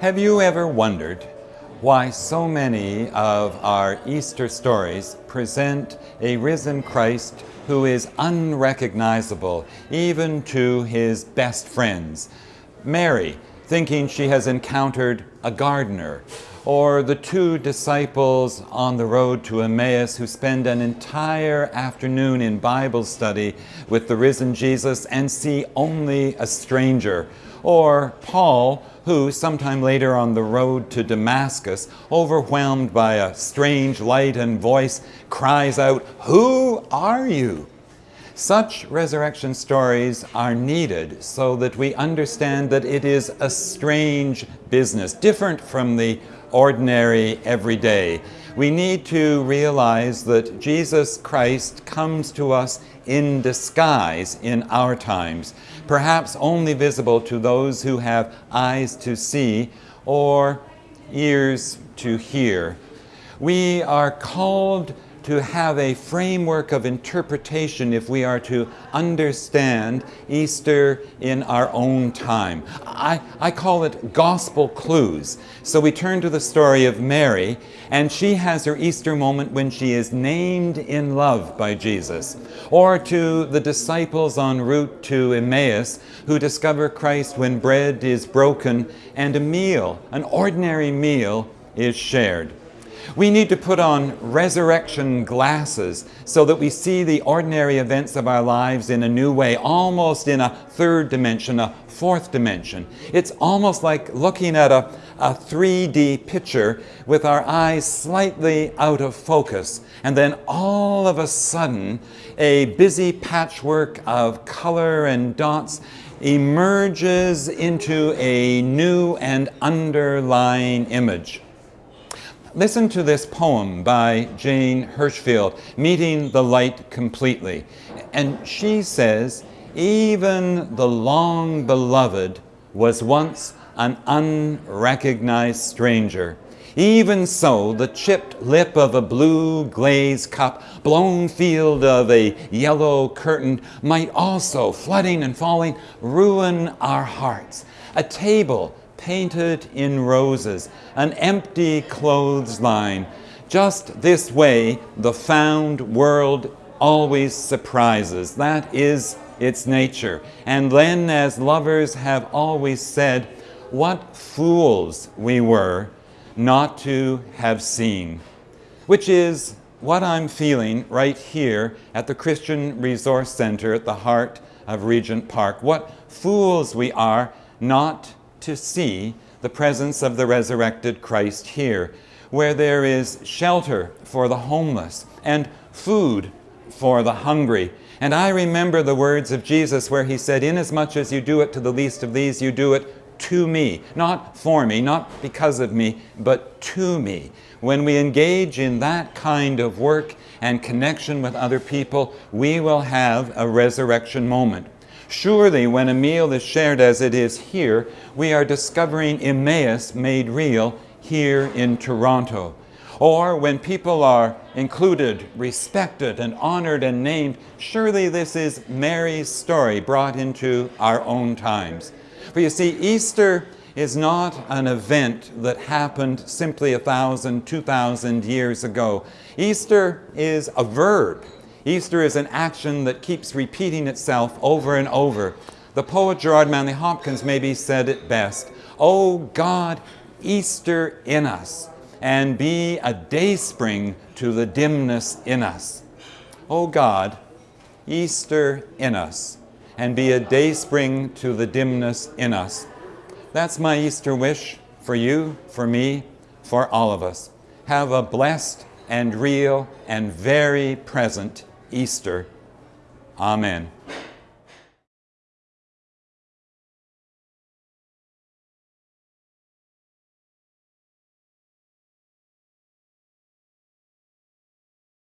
Have you ever wondered why so many of our Easter stories present a risen Christ who is unrecognizable even to his best friends? Mary, thinking she has encountered a gardener, or the two disciples on the road to Emmaus who spend an entire afternoon in Bible study with the risen Jesus and see only a stranger, or Paul, who sometime later on the road to Damascus, overwhelmed by a strange light and voice, cries out, Who are you? Such resurrection stories are needed so that we understand that it is a strange business, different from the ordinary everyday. We need to realize that Jesus Christ comes to us in disguise in our times, perhaps only visible to those who have eyes to see or ears to hear. We are called to have a framework of interpretation if we are to understand Easter in our own time. I, I call it gospel clues. So we turn to the story of Mary, and she has her Easter moment when she is named in love by Jesus. Or to the disciples en route to Emmaus who discover Christ when bread is broken and a meal, an ordinary meal, is shared. We need to put on resurrection glasses so that we see the ordinary events of our lives in a new way, almost in a third dimension, a fourth dimension. It's almost like looking at a, a 3D picture with our eyes slightly out of focus. And then all of a sudden, a busy patchwork of color and dots emerges into a new and underlying image. Listen to this poem by Jane Hirshfield, Meeting the Light Completely. And she says, even the long beloved was once an unrecognized stranger. Even so, the chipped lip of a blue glazed cup, blown field of a yellow curtain, might also, flooding and falling, ruin our hearts. A table painted in roses, an empty clothesline. Just this way, the found world always surprises. That is its nature. And then, as lovers have always said, what fools we were not to have seen. Which is what I'm feeling right here at the Christian Resource Center at the heart of Regent Park. What fools we are not to see the presence of the resurrected Christ here, where there is shelter for the homeless and food for the hungry. And I remember the words of Jesus where he said, Inasmuch as you do it to the least of these, you do it to me, not for me, not because of me, but to me. When we engage in that kind of work and connection with other people, we will have a resurrection moment. Surely, when a meal is shared as it is here, we are discovering Emmaus made real here in Toronto. Or when people are included, respected, and honored and named, surely this is Mary's story brought into our own times. For you see, Easter is not an event that happened simply a thousand, two thousand years ago. Easter is a verb Easter is an action that keeps repeating itself over and over. The poet Gerard Manley Hopkins maybe said it best, Oh God, Easter in us, and be a dayspring to the dimness in us. Oh God, Easter in us, and be a dayspring to the dimness in us. That's my Easter wish for you, for me, for all of us. Have a blessed and real and very present Easter. Amen.